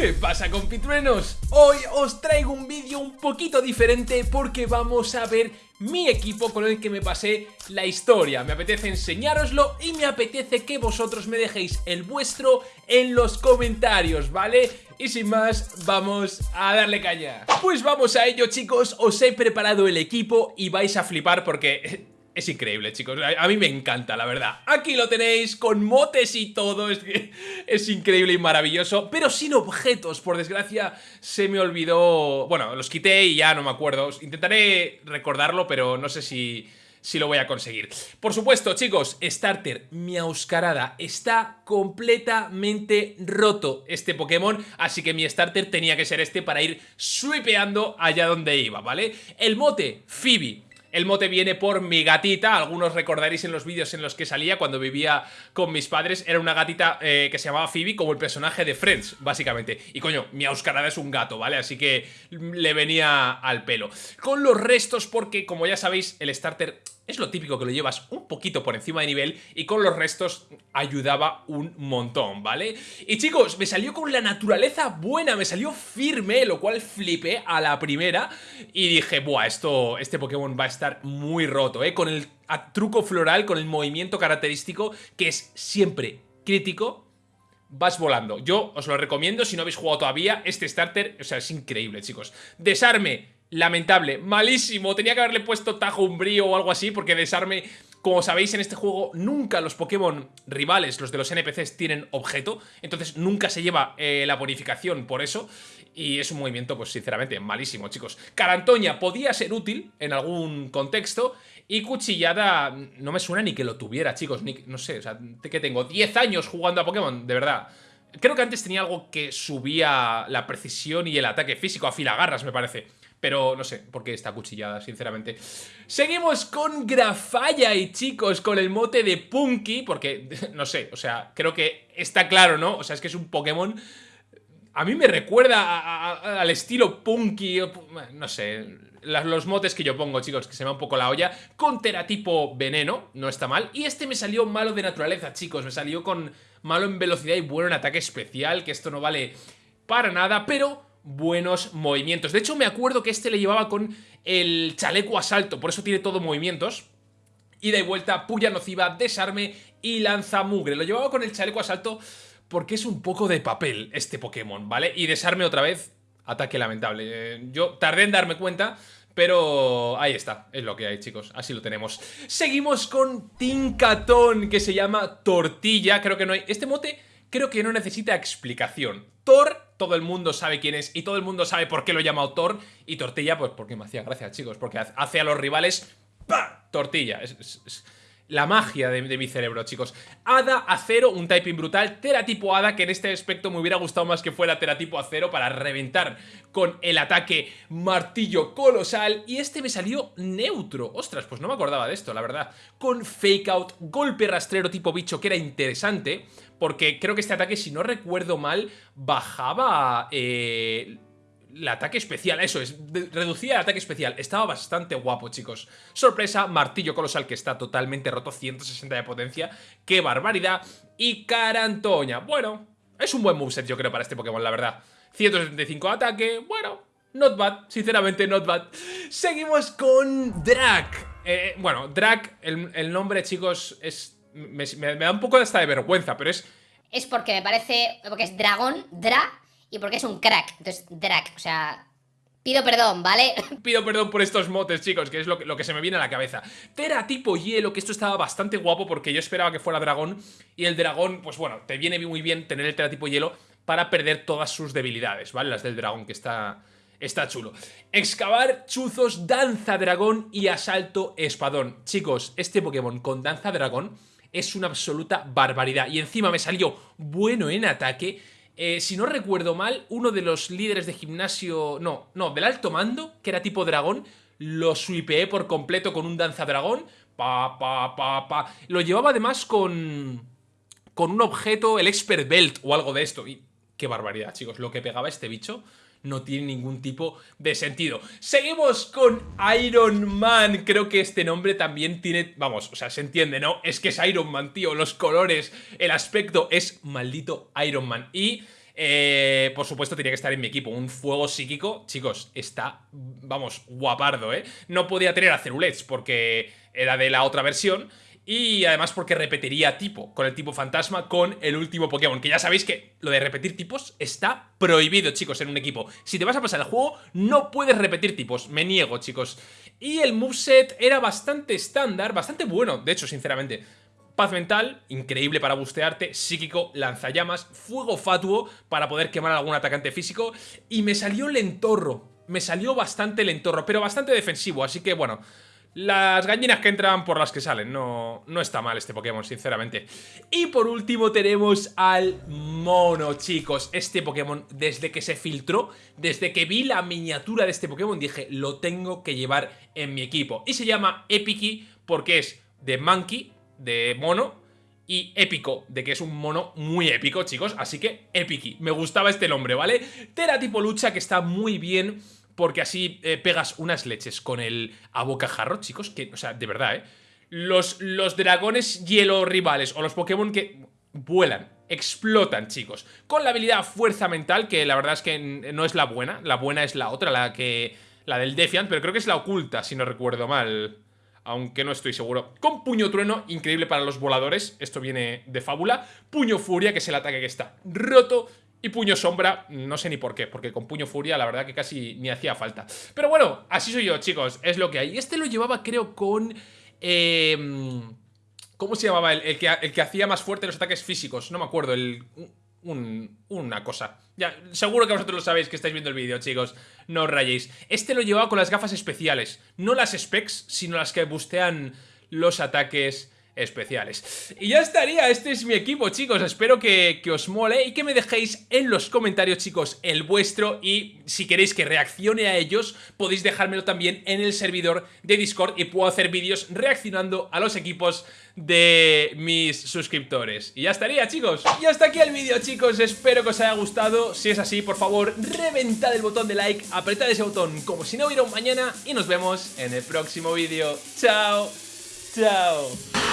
¿Qué pasa compitruenos? Hoy os traigo un vídeo un poquito diferente porque vamos a ver mi equipo con el que me pasé la historia. Me apetece enseñároslo y me apetece que vosotros me dejéis el vuestro en los comentarios, ¿vale? Y sin más, vamos a darle caña. Pues vamos a ello chicos, os he preparado el equipo y vais a flipar porque es increíble, chicos. A, mí me encanta, la verdad. Aquí lo tenéis, con motes y todo. Es, es increíble y maravilloso. Pero sin objetos, por desgracia, se me olvidó... Bueno, los quité y ya no me acuerdo. Intentaré recordarlo, pero no sé si si lo voy a conseguir. Por supuesto, chicos, Starter, mi Auscarada, está completamente roto este Pokémon, así que mi Starter tenía que ser este para ir sweepeando allá donde iba, ¿vale? El mote, Phoebe. El mote viene por mi gatita, algunos recordaréis en los vídeos en los que salía cuando vivía con mis padres, era una gatita eh, que se llamaba Phoebe, como el personaje de Friends, básicamente. Y coño, mi Auscarada es un gato, ¿vale? Así que le venía al pelo. Con los restos, porque como ya sabéis, el starter es lo típico que lo llevas un poquito por encima de nivel y con los restos ayudaba un montón, ¿vale? Y chicos, me salió con la naturaleza buena, me salió firme, lo cual flipé a la primera y dije, buah, esto, este Pokémon va a estar muy roto, ¿eh? Con el truco floral, con el movimiento característico que es siempre crítico, vas volando. Yo os lo recomiendo si no habéis jugado todavía, este starter, o sea, es increíble, chicos. Desarme, lamentable, malísimo. Tenía que haberle puesto Tajo Umbrío o algo así, porque desarme... Como sabéis, en este juego nunca los Pokémon rivales, los de los NPCs, tienen objeto. Entonces nunca se lleva eh, la bonificación por eso. Y es un movimiento, pues sinceramente, malísimo, chicos. Carantoña podía ser útil en algún contexto. Y Cuchillada no me suena ni que lo tuviera, chicos. Ni, no sé, o sea, que tengo 10 años jugando a Pokémon, de verdad. Creo que antes tenía algo que subía la precisión y el ataque físico a filagarras, me parece. Pero no sé por qué está cuchillada, sinceramente. Seguimos con y chicos, con el mote de Punky, porque, no sé, o sea, creo que está claro, ¿no? O sea, es que es un Pokémon... A mí me recuerda al estilo Punky, no sé, los motes que yo pongo, chicos, que se me va un poco la olla, con teratipo veneno, no está mal, y este me salió malo de naturaleza, chicos, me salió con malo en velocidad y bueno en ataque especial, que esto no vale para nada, pero buenos movimientos. De hecho, me acuerdo que este le llevaba con el chaleco asalto, por eso tiene todo movimientos. Ida y vuelta, puya nociva, desarme y lanza mugre. Lo llevaba con el chaleco asalto porque es un poco de papel este Pokémon, ¿vale? Y desarme otra vez, ataque lamentable. Eh, yo tardé en darme cuenta, pero ahí está, es lo que hay chicos, así lo tenemos Seguimos con Tincatón, que se llama Tortilla, creo que no hay... Este mote creo que no necesita explicación Thor todo el mundo sabe quién es y todo el mundo sabe por qué lo llama autor y tortilla, pues porque me hacía gracia, chicos, porque hace a los rivales ¡pah! tortilla. Es, la magia de, mi cerebro, chicos. Hada, acero, un typing brutal. Teratipo Hada, que en este aspecto me hubiera gustado más que fuera Teratipo acero para reventar con el ataque martillo colosal. Y este me salió neutro. Ostras, pues no me acordaba de esto, la verdad. Con fake out, golpe rastrero tipo bicho, que era interesante porque creo que este ataque, si no recuerdo mal, bajaba... Eh, el ataque especial, eso es, reducía el ataque especial, estaba bastante guapo chicos. Sorpresa, martillo colosal que está totalmente roto, 160 de potencia, qué barbaridad, y Carantoña, bueno, es un buen moveset yo creo para este Pokémon la verdad. 175 de ataque, bueno, not bad, sinceramente not bad. Seguimos con Drac, eh, bueno, Drac, el nombre chicos es me, da un poco hasta de vergüenza, pero es... Es porque me parece, porque es dragón, dra, y porque es un crack, entonces drac, o sea... Pido perdón, ¿vale? Pido perdón por estos motes, chicos, que es lo que, lo que se me viene a la cabeza. Tera tipo hielo, que esto estaba bastante guapo porque yo esperaba que fuera dragón. Y el dragón, pues bueno, te viene muy bien tener el tera tipo hielo para perder todas sus debilidades, ¿vale? Las del dragón, que está, está chulo. Excavar, chuzos, danza dragón y asalto espadón. Chicos, este Pokémon con danza dragón es una absoluta barbaridad. Y encima me salió bueno en ataque. Eh, si no recuerdo mal, uno de los líderes de gimnasio... No, no, del alto mando, que era tipo dragón, lo sweepeé por completo con un danza dragón. Pa, pa, pa, pa. Lo llevaba además con... Con un objeto, el Expert Belt o algo de esto. Y qué barbaridad, chicos. Lo que pegaba este bicho no tiene ningún tipo de sentido. Seguimos con Iron Man. Creo que este nombre también tiene... Vamos, o sea, se entiende, ¿no? Es que es Iron Man, tío. Los colores, el aspecto es maldito Iron Man. Y... eh, por supuesto tenía que estar en mi equipo. Un fuego psíquico, chicos, está, vamos, guapardo, ¿eh? No podía tener a Cerulets porque era de la otra versión y además porque repetiría tipo, con el tipo fantasma, con el último Pokémon. Que ya sabéis que lo de repetir tipos está prohibido, chicos, en un equipo. Si te vas a pasar el juego, no puedes repetir tipos. Me niego, chicos. Y el moveset era bastante estándar, bastante bueno, de hecho, sinceramente. Paz mental, increíble para bustearte, psíquico, lanzallamas, fuego fatuo para poder quemar a algún atacante físico y me salió lentorro, me salió bastante lentorro, pero bastante defensivo, así que bueno, las gallinas que entran por las que salen, no, no está mal este Pokémon, sinceramente. Y por último tenemos al mono, chicos. Este Pokémon, desde que se filtró, desde que vi la miniatura de este Pokémon, dije, lo tengo que llevar en mi equipo. Y se llama Epiki porque es de Monkey, de mono, y épico, de que es un mono muy épico, chicos. Así que Epiki, me gustaba este nombre, ¿vale? Tera tipo lucha que está muy bien porque así eh, pegas unas leches con el abocajarro, chicos, que, o sea, de verdad, ¿eh? Los, los dragones hielo rivales o los Pokémon que vuelan, explotan, chicos. Con la habilidad fuerza mental, que la verdad es que no es la buena, la buena es la otra, la que... La del Defiant, pero creo que es la oculta, si no recuerdo mal. Aunque no estoy seguro. Con Puño Trueno, increíble para los voladores. Esto viene de fábula. Puño Furia, que es el ataque que está roto. Y puño sombra, no sé ni por qué, porque con puño furia la verdad que casi ni hacía falta. Pero bueno, así soy yo, chicos, es lo que hay. Este lo llevaba creo con... Em, ¿Cómo se llamaba? El, el, que, hacía más fuerte los ataques físicos, no me acuerdo, el... una cosa. Ya, seguro que vosotros lo sabéis que estáis viendo el vídeo, chicos. No os rayéis. Este lo llevaba con las gafas especiales. No las specs, sino las que bustean los ataques especiales. Y ya estaría, este es mi equipo chicos, espero que, os mole y que me dejéis en los comentarios chicos el vuestro y si queréis que reaccione a ellos podéis dejármelo también en el servidor de Discord y puedo hacer vídeos reaccionando a los equipos de mis suscriptores. Y ya estaría chicos. Y hasta aquí el vídeo chicos, espero que os haya gustado, si es así por favor reventad el botón de like, apretad ese botón como si no hubiera un mañana y nos vemos en el próximo vídeo. Chao, chao.